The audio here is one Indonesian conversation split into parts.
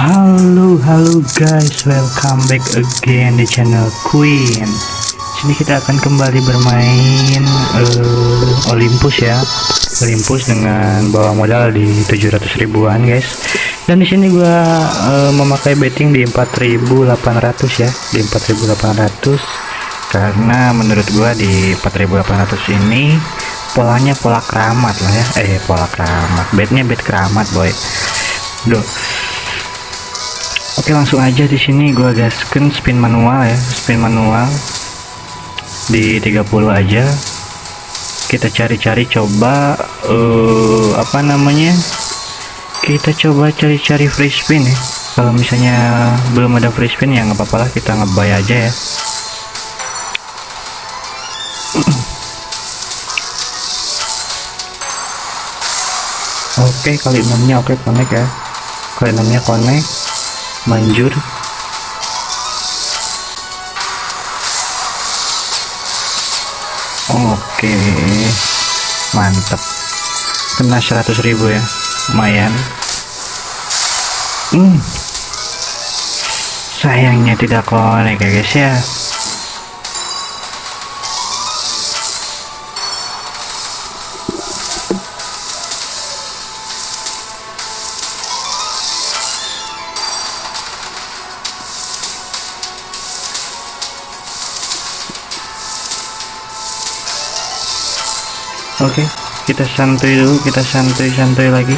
halo guys, welcome back again di channel Queen. Sini kita akan kembali bermain uh, Olympus ya, Olympus dengan bawa modal di 700 ribuan guys. Dan di sini gua uh, memakai betting di 4800 ya, di 4800 karena menurut gua di 4800 ini polanya pola keramat lah ya, eh pola keramat, betnya bet keramat boy. Duh Oke langsung aja di sini gua gaskan spin manual ya spin manual. Di 30 aja. Kita cari-cari coba uh, apa namanya? Kita coba cari-cari free spin ya. Kalau misalnya belum ada free spin ya nggak apa-apa lah kita ngebay aja ya. Oke kali enamnya oke connect ya. Kali enamnya connect manjur. Oke mantap kena 100.000 ya lumayan. Hmm. sayangnya tidak konek ya guys ya Oke, okay, kita santuy dulu, kita santuy-santuy lagi.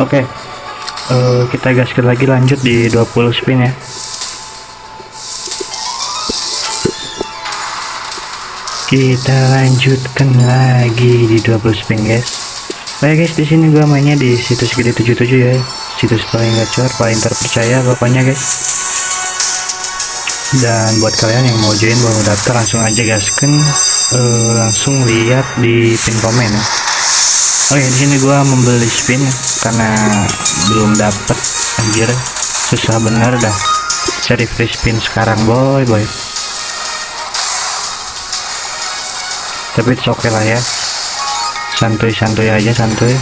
Oke, okay. uh, eh, kita gaskan lagi lanjut di 20 spin ya. Kita lanjutkan lagi di 20 spin guys. Baik guys di sini gua mainnya di situs gede 77 ya. Situs paling gacor paling terpercaya pokoknya guys. Dan buat kalian yang mau join mau daftar langsung aja gaskan uh, langsung lihat di pin komen ya. Oke di sini gua membeli spin karena belum dapet anjir. Susah bener dah. Cari free spin sekarang boy boy tapi oke okay lah ya. Santuy-santuy aja santuy.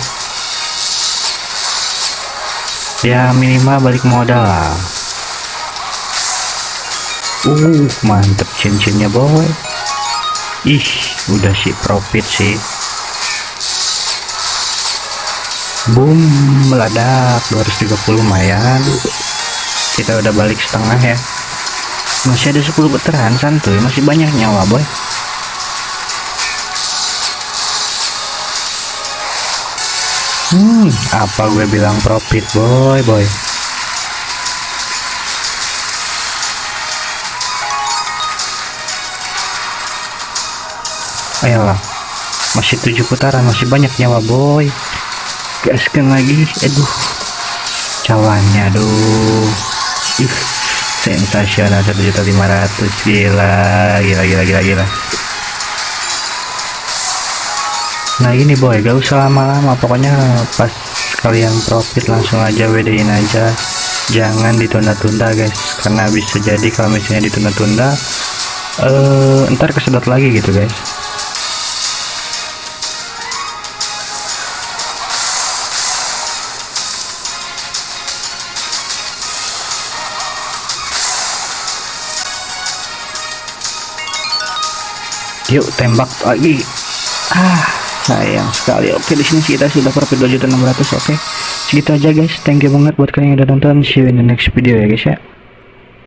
Ya minimal balik modal. Uh mantep cincinnya boy. Ih udah sih profit sih. Boom meledak. 230 lumayan. Kita udah balik setengah ya. Masih ada 10 putaran santuy. Masih banyak nyawa boy Hmm, apa gue bilang profit boy boy. Ayolah, masih tujuh putaran, masih banyak nyawa boy. Gaskan lagi, aduh, cawannya aduh, ih, sensasional satu juta lima ratus gila, gila, gila, gila, gila nah ini boy. Gak usah lama-lama. Pokoknya pas kalian profit langsung aja WD-in aja. Jangan ditunda-tunda guys. Karena bisa jadi kalau misalnya ditunda-tunda uh, ntar kesedot lagi gitu guys. Yuk tembak lagi. Ah sayang sekali. Oke di sini kita sudah profit 2.600 oke. Segitu aja guys. Thank you banget buat kalian yang udah nonton. See you in the next video ya guys ya